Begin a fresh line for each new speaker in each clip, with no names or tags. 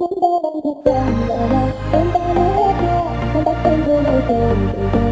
đến ta đang thật
cảm là em ta nói hết nha không bắt em thương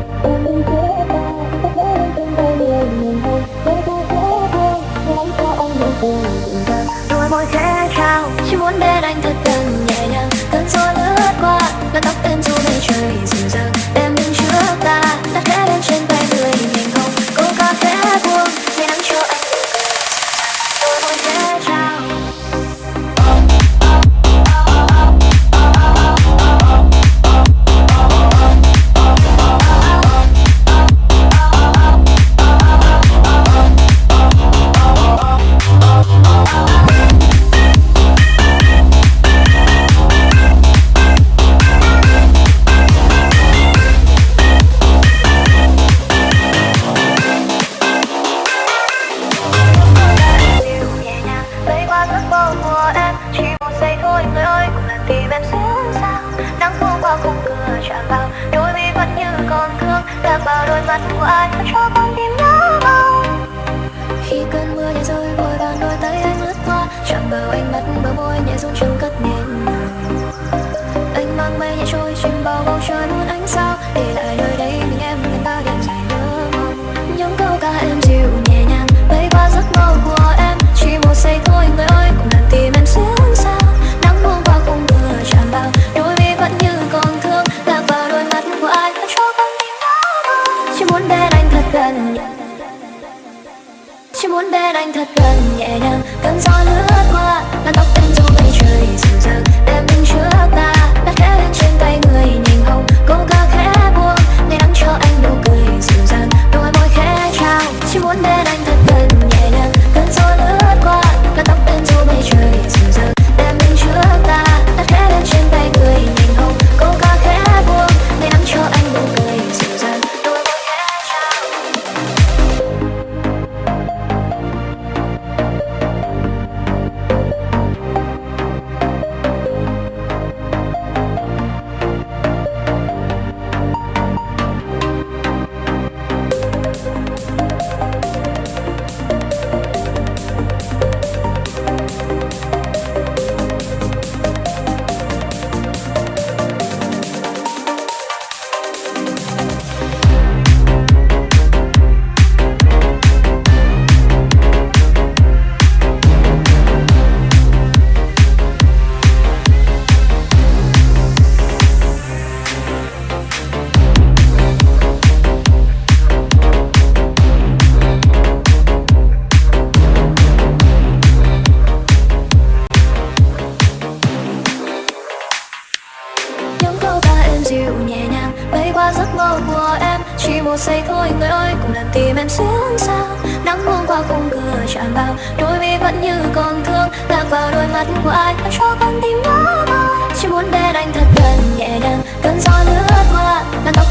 đôi mắt của anh cho con tim nhớ mong khi cơn mưa đến rơi, vội vàng đôi tay anh lướt qua chẳng bao. anh muốn bên anh thật gần Chỉ muốn bên anh thật gần nhẹ nhàng. Cơn gió lướt qua. dịu nhẹ nhàng. Bay qua giấc mơ của em, chỉ một giây thôi. Người ơi, cùng làm tim em xuống sao? Nắng buông qua khung cửa chạm vào, đôi mi vẫn như còn thương. Lạc vào đôi mắt của ai làm cho con tim nó chỉ muốn bên anh thật gần nhẹ nhàng, cơn gió lướt qua làn tóc